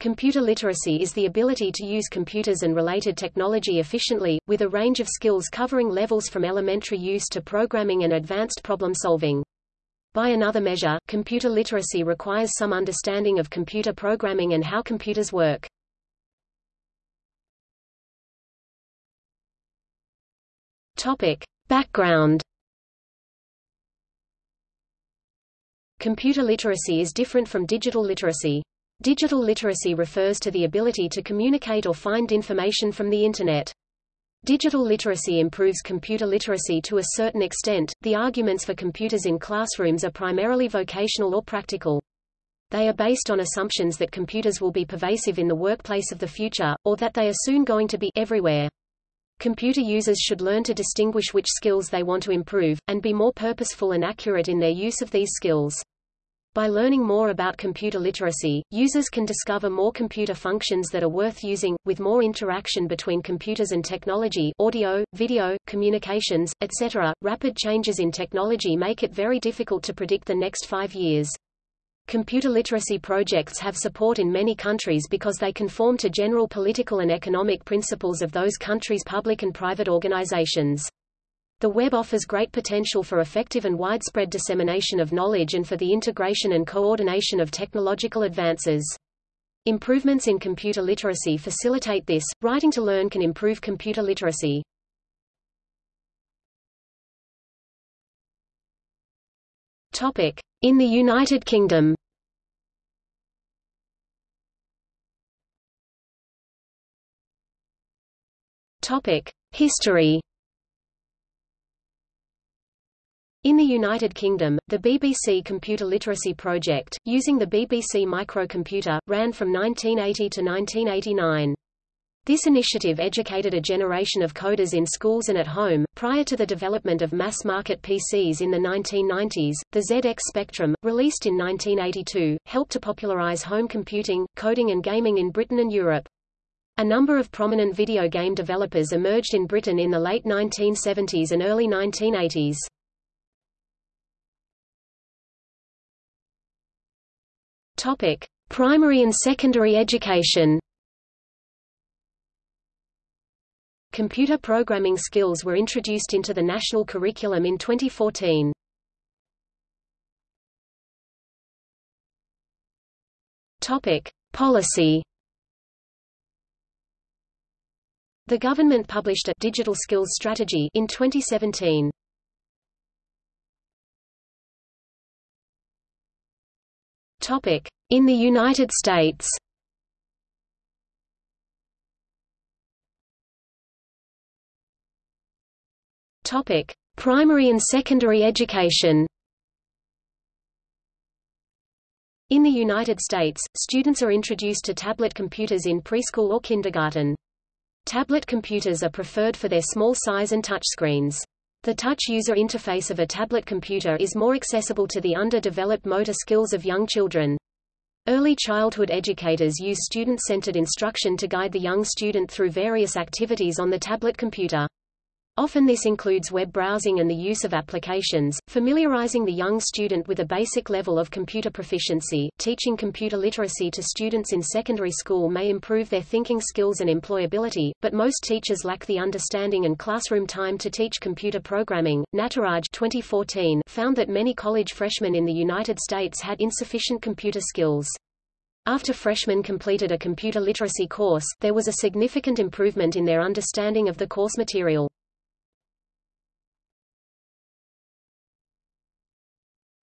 Computer literacy is the ability to use computers and related technology efficiently, with a range of skills covering levels from elementary use to programming and advanced problem solving. By another measure, computer literacy requires some understanding of computer programming and how computers work. Topic. Background Computer literacy is different from digital literacy. Digital literacy refers to the ability to communicate or find information from the Internet. Digital literacy improves computer literacy to a certain extent. The arguments for computers in classrooms are primarily vocational or practical. They are based on assumptions that computers will be pervasive in the workplace of the future, or that they are soon going to be everywhere. Computer users should learn to distinguish which skills they want to improve, and be more purposeful and accurate in their use of these skills. By learning more about computer literacy, users can discover more computer functions that are worth using, with more interaction between computers and technology audio, video, communications, etc. Rapid changes in technology make it very difficult to predict the next five years. Computer literacy projects have support in many countries because they conform to general political and economic principles of those countries' public and private organizations. The web offers great potential for effective and widespread dissemination of knowledge and for the integration and coordination of technological advances. Improvements in computer literacy facilitate this. Writing to learn can improve computer literacy. Topic: In the United Kingdom. Topic: History. In the United Kingdom, the BBC Computer Literacy Project, using the BBC microcomputer, ran from 1980 to 1989. This initiative educated a generation of coders in schools and at home. Prior to the development of mass market PCs in the 1990s, the ZX Spectrum, released in 1982, helped to popularize home computing, coding, and gaming in Britain and Europe. A number of prominent video game developers emerged in Britain in the late 1970s and early 1980s. Topic: Primary and secondary education. Computer programming skills were introduced into the national curriculum in 2014. Topic: Policy. The government published a digital skills strategy in 2017. In the United States. Topic: Primary and secondary education. In the United States, students are introduced to tablet computers in preschool or kindergarten. Tablet computers are preferred for their small size and touchscreens. The touch user interface of a tablet computer is more accessible to the underdeveloped motor skills of young children. Early childhood educators use student-centered instruction to guide the young student through various activities on the tablet computer. Often this includes web browsing and the use of applications, familiarizing the young student with a basic level of computer proficiency. Teaching computer literacy to students in secondary school may improve their thinking skills and employability, but most teachers lack the understanding and classroom time to teach computer programming. Nataraj 2014 found that many college freshmen in the United States had insufficient computer skills. After freshmen completed a computer literacy course, there was a significant improvement in their understanding of the course material.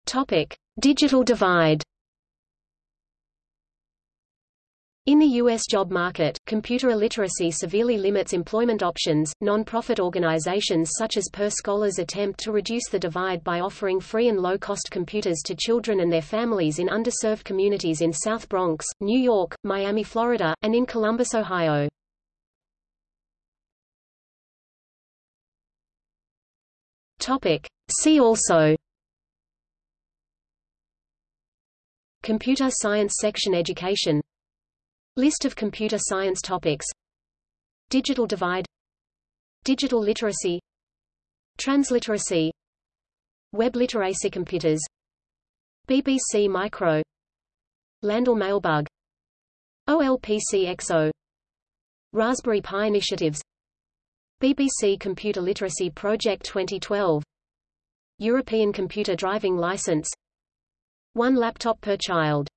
Topic: Digital divide. In the U.S. job market, computer illiteracy severely limits employment options. Non-profit organizations such as Per Scholas attempt to reduce the divide by offering free and low-cost computers to children and their families in underserved communities in South Bronx, New York, Miami, Florida, and in Columbus, Ohio. Topic: See also Computer Science Section Education. List of computer science topics. Digital divide. Digital literacy. Transliteracy. Web literacy computers. BBC Micro. Landel Mailbug. OLPC-XO Raspberry Pi initiatives. BBC Computer Literacy Project 2012 European Computer Driving License One laptop per child